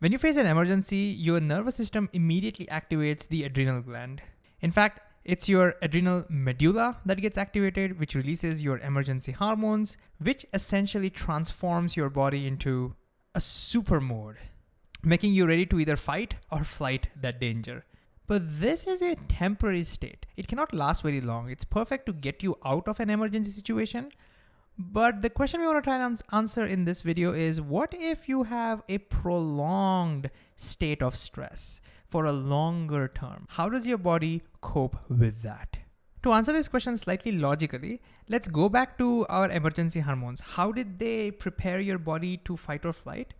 When you face an emergency, your nervous system immediately activates the adrenal gland. In fact, it's your adrenal medulla that gets activated, which releases your emergency hormones, which essentially transforms your body into a super mode, making you ready to either fight or flight that danger. But this is a temporary state. It cannot last very long. It's perfect to get you out of an emergency situation. But the question we want to try and answer in this video is what if you have a prolonged state of stress? for a longer term. How does your body cope with that? To answer this question slightly logically, let's go back to our emergency hormones. How did they prepare your body to fight or flight?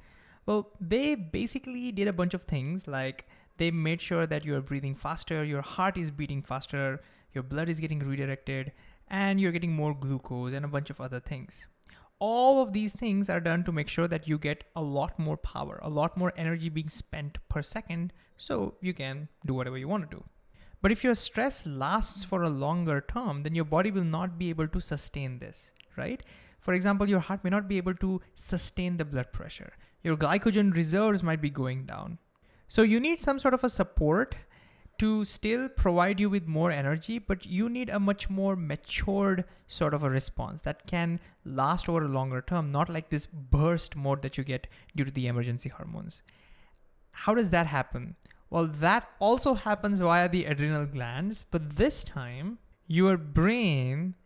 Well, they basically did a bunch of things like they made sure that you're breathing faster, your heart is beating faster, your blood is getting redirected, and you're getting more glucose and a bunch of other things. All of these things are done to make sure that you get a lot more power, a lot more energy being spent per second so you can do whatever you want to do. But if your stress lasts for a longer term, then your body will not be able to sustain this, right? For example, your heart may not be able to sustain the blood pressure. Your glycogen reserves might be going down. So you need some sort of a support to still provide you with more energy, but you need a much more matured sort of a response that can last over a longer term, not like this burst mode that you get due to the emergency hormones. How does that happen? Well, that also happens via the adrenal glands, but this time your brain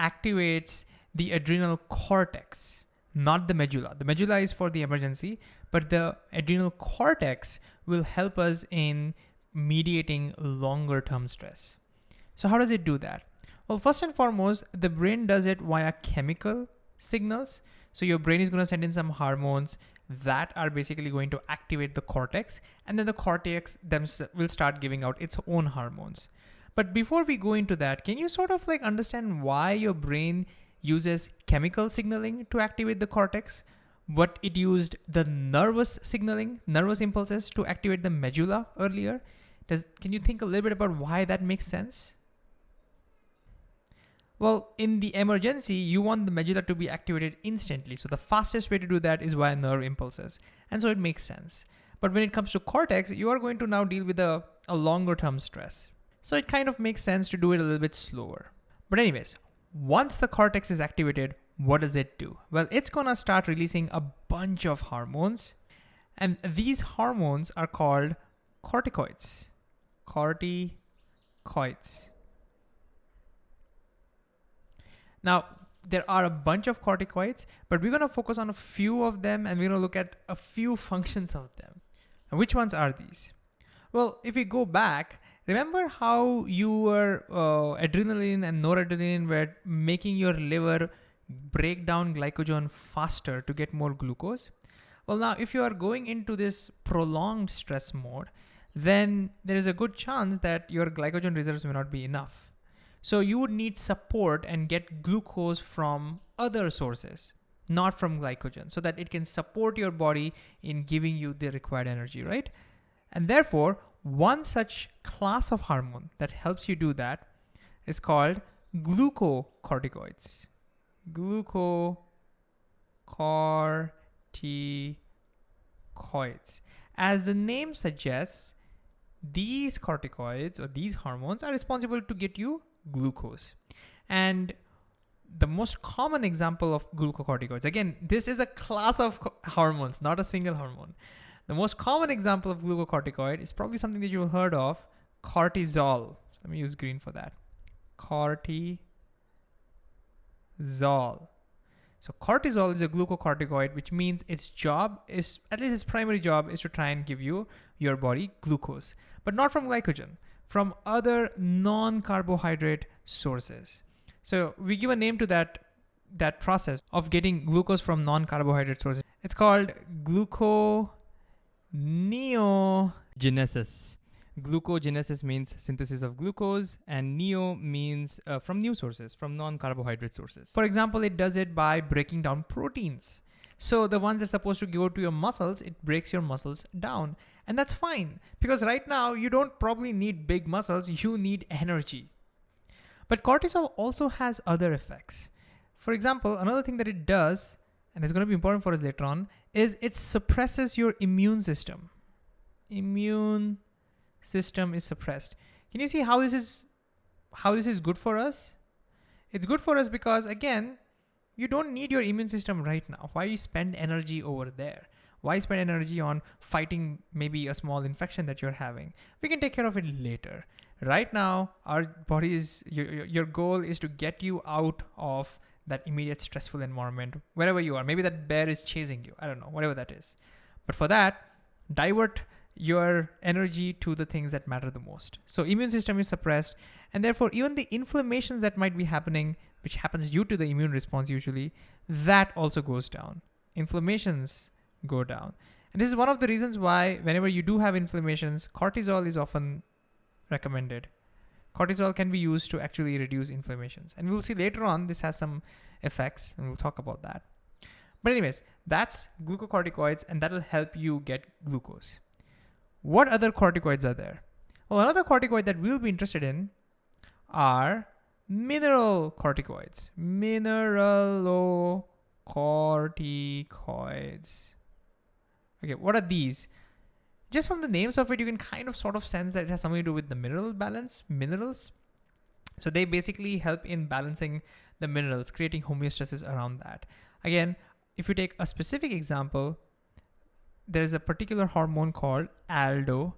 activates the adrenal cortex, not the medulla. The medulla is for the emergency, but the adrenal cortex will help us in mediating longer term stress. So how does it do that? Well, first and foremost, the brain does it via chemical signals. So your brain is going to send in some hormones that are basically going to activate the cortex and then the cortex will start giving out its own hormones. But before we go into that, can you sort of like understand why your brain uses chemical signaling to activate the cortex, but it used the nervous signaling, nervous impulses to activate the medulla earlier? Does, can you think a little bit about why that makes sense? Well, in the emergency, you want the medulla to be activated instantly. So the fastest way to do that is via nerve impulses. And so it makes sense. But when it comes to cortex, you are going to now deal with a, a longer term stress. So it kind of makes sense to do it a little bit slower. But anyways, once the cortex is activated, what does it do? Well, it's gonna start releasing a bunch of hormones. And these hormones are called corticoids. Corticoids. Now, there are a bunch of corticoids, but we're gonna focus on a few of them and we're gonna look at a few functions of them. And which ones are these? Well, if we go back, remember how your uh, adrenaline and noradrenaline were making your liver break down glycogen faster to get more glucose? Well, now if you are going into this prolonged stress mode, then there is a good chance that your glycogen reserves may not be enough. So you would need support and get glucose from other sources, not from glycogen, so that it can support your body in giving you the required energy, right? And therefore, one such class of hormone that helps you do that is called glucocorticoids. Glucocorticoids. As the name suggests, these corticoids or these hormones are responsible to get you glucose. And the most common example of glucocorticoids, again, this is a class of hormones, not a single hormone. The most common example of glucocorticoid is probably something that you've heard of, cortisol. So let me use green for that. Cortisol. So cortisol is a glucocorticoid, which means its job is, at least its primary job is to try and give you, your body glucose, but not from glycogen from other non-carbohydrate sources. So we give a name to that, that process of getting glucose from non-carbohydrate sources. It's called gluconeogenesis. Glucogenesis means synthesis of glucose and neo means uh, from new sources, from non-carbohydrate sources. For example, it does it by breaking down proteins. So the ones that are supposed to go to your muscles, it breaks your muscles down. And that's fine because right now you don't probably need big muscles, you need energy. But cortisol also has other effects. For example, another thing that it does, and it's gonna be important for us later on, is it suppresses your immune system. Immune system is suppressed. Can you see how this is how this is good for us? It's good for us because again, you don't need your immune system right now. Why you spend energy over there? Why spend energy on fighting maybe a small infection that you're having? We can take care of it later. Right now, our body is, your, your goal is to get you out of that immediate stressful environment, wherever you are. Maybe that bear is chasing you. I don't know, whatever that is. But for that, divert your energy to the things that matter the most. So immune system is suppressed and therefore even the inflammations that might be happening, which happens due to the immune response usually, that also goes down. Inflammations go down. And this is one of the reasons why whenever you do have inflammations, cortisol is often recommended. Cortisol can be used to actually reduce inflammations. And we'll see later on, this has some effects and we'll talk about that. But anyways, that's glucocorticoids and that'll help you get glucose. What other corticoids are there? Well, another corticoid that we'll be interested in are mineral corticoids. Mineralocorticoids. Okay, what are these? Just from the names of it, you can kind of sort of sense that it has something to do with the mineral balance, minerals. So they basically help in balancing the minerals, creating homeostasis around that. Again, if you take a specific example, there's a particular hormone called aldosterone.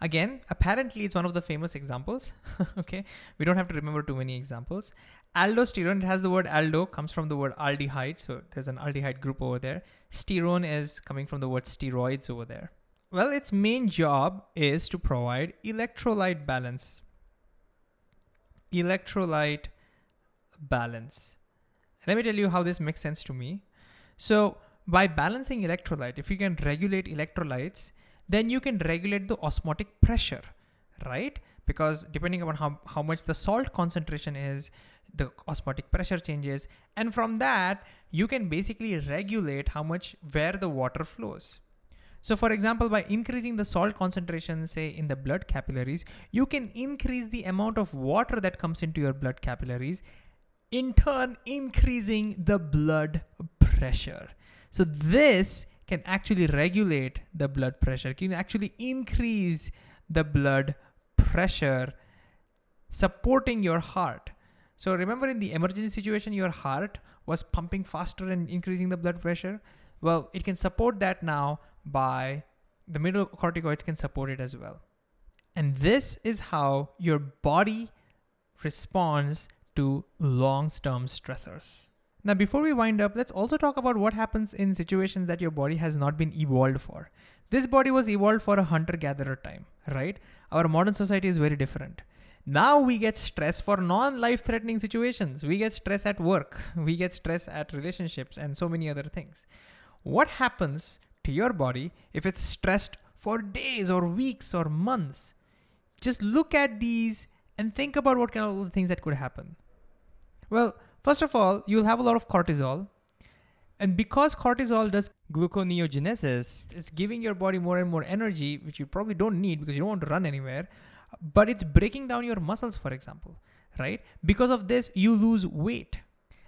Again, apparently it's one of the famous examples. okay, we don't have to remember too many examples. Aldosterone, it has the word aldo, comes from the word aldehyde. So there's an aldehyde group over there. Sterone is coming from the word steroids over there. Well, its main job is to provide electrolyte balance. Electrolyte balance. Let me tell you how this makes sense to me. So by balancing electrolyte, if you can regulate electrolytes, then you can regulate the osmotic pressure, right? Because depending upon how, how much the salt concentration is, the osmotic pressure changes. And from that, you can basically regulate how much, where the water flows. So for example, by increasing the salt concentration, say in the blood capillaries, you can increase the amount of water that comes into your blood capillaries, in turn increasing the blood pressure. So this can actually regulate the blood pressure, can actually increase the blood pressure, supporting your heart. So remember in the emergency situation, your heart was pumping faster and increasing the blood pressure. Well, it can support that now by the mineralocorticoids can support it as well. And this is how your body responds to long-term stressors. Now, before we wind up, let's also talk about what happens in situations that your body has not been evolved for. This body was evolved for a hunter-gatherer time, right? Our modern society is very different. Now we get stress for non-life threatening situations. We get stress at work. We get stress at relationships and so many other things. What happens to your body if it's stressed for days or weeks or months? Just look at these and think about what kind of things that could happen. Well, First of all, you'll have a lot of cortisol. And because cortisol does gluconeogenesis, it's giving your body more and more energy, which you probably don't need because you don't want to run anywhere, but it's breaking down your muscles, for example, right? Because of this, you lose weight.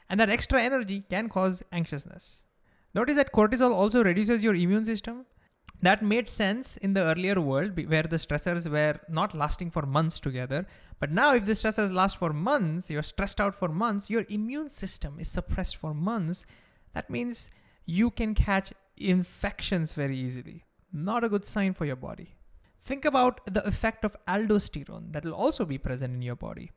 And that extra energy can cause anxiousness. Notice that cortisol also reduces your immune system. That made sense in the earlier world where the stressors were not lasting for months together, but now if the stressors last for months, you're stressed out for months, your immune system is suppressed for months, that means you can catch infections very easily. Not a good sign for your body. Think about the effect of aldosterone that will also be present in your body.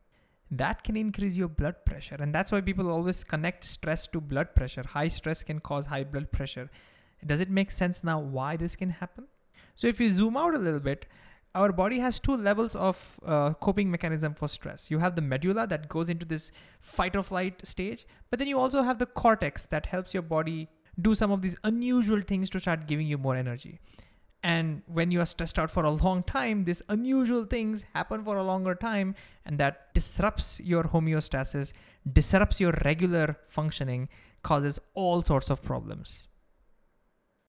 That can increase your blood pressure. And that's why people always connect stress to blood pressure. High stress can cause high blood pressure. Does it make sense now why this can happen? So if you zoom out a little bit, our body has two levels of uh, coping mechanism for stress. You have the medulla that goes into this fight or flight stage, but then you also have the cortex that helps your body do some of these unusual things to start giving you more energy. And when you are stressed out for a long time, these unusual things happen for a longer time, and that disrupts your homeostasis, disrupts your regular functioning, causes all sorts of problems.